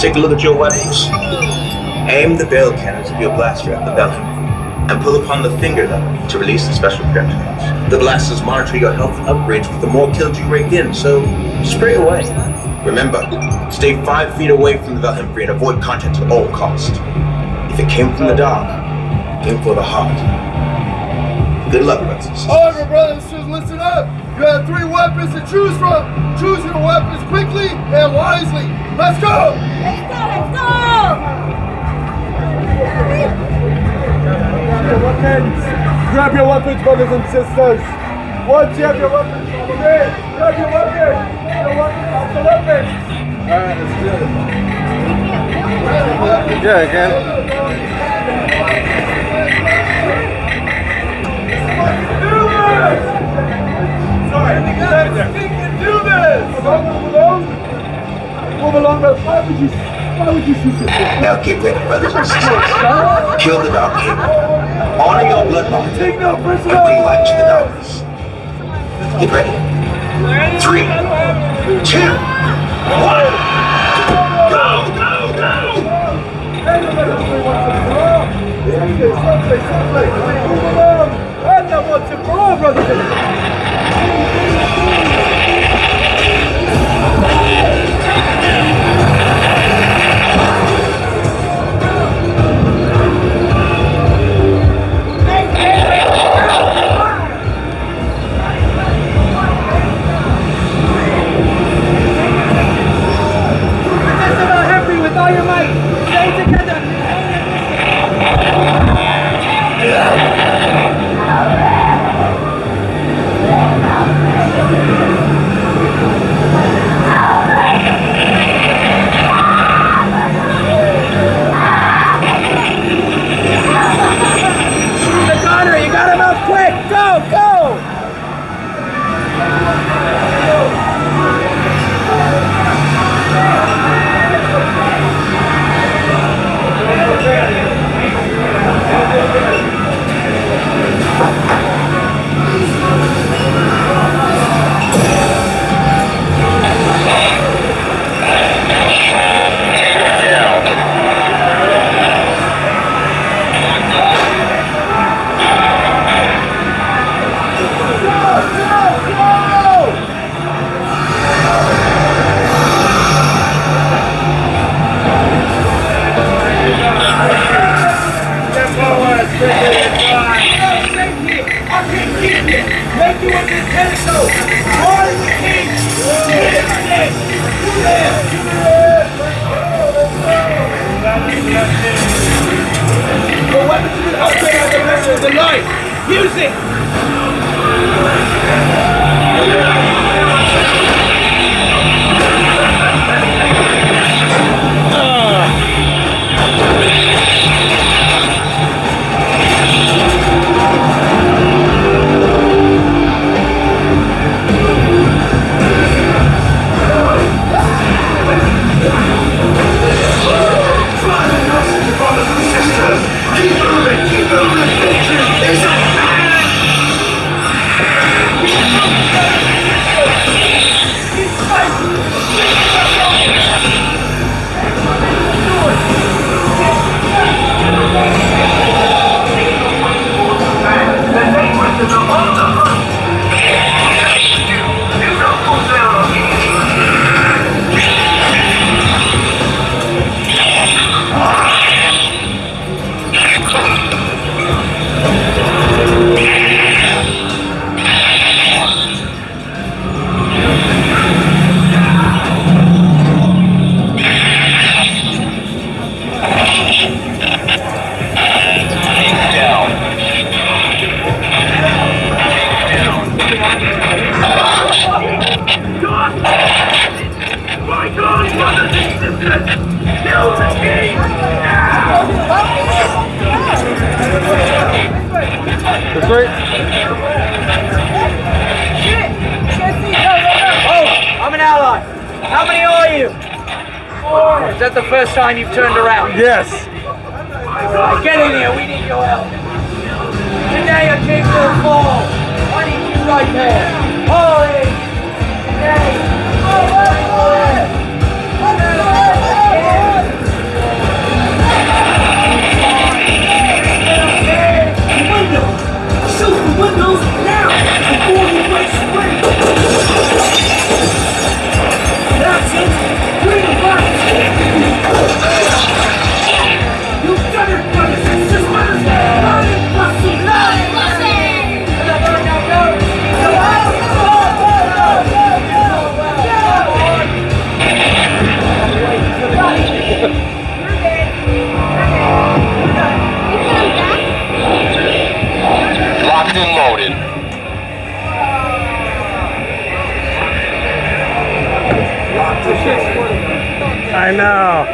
take a look at your weapons. Aim the barrel cannons of your blaster at the Velham and pull upon the finger lever to release the special projectiles. The blasters monitor your health and upgrades with the more kills you rake in, so spray away. Remember, stay five feet away from the Valhemfree and avoid contact at all costs. If it came from the dark, aim for the heart. Good luck, brothers. All right, brothers and sisters, listen up. You have three weapons to choose from. Choose your weapons quickly and wisely. Let's go! Let's go, let's go! Weapons. Grab your weapons, brothers and sisters. Once you have your weapons, follow me. Grab your weapon. Your weapon, that's the weapon. All right, let's do it. Yeah, again. Would you? Why would you shoot this? Now get ready, brothers and sisters. Kill the Dark King. Honor your bloodline. Take no And bring light to the darkness. Get ready. Three, two, one. Go, go, go! Someplace, someplace. Move along. And now once and for all, brothers and sisters. Make you a Nintendo. Marty the King. The weapons have been upgraded as a measure of the light. Music. That's right. Oh, I'm an ally. How many are you? Four. Is that the first time you've turned around? Yes. Get in here. We need your help. Today a king will fall. I know.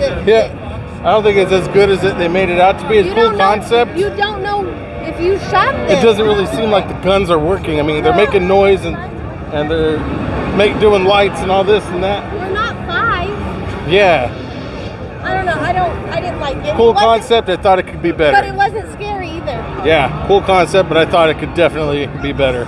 it's- Yeah. I don't think it's as good as it, they made it out to be. It's a cool know- concept. You don't know if you shot them. it doesn't really seem like the guns are working. I mean, they're making noise and and they're make doing lights and all this and that. We're not five. Yeah, I don't know. I don't. I didn't like it. cool It concept. I thought it could be better. But it wasn't scary either. Yeah, cool concept, but I thought it could definitely be better.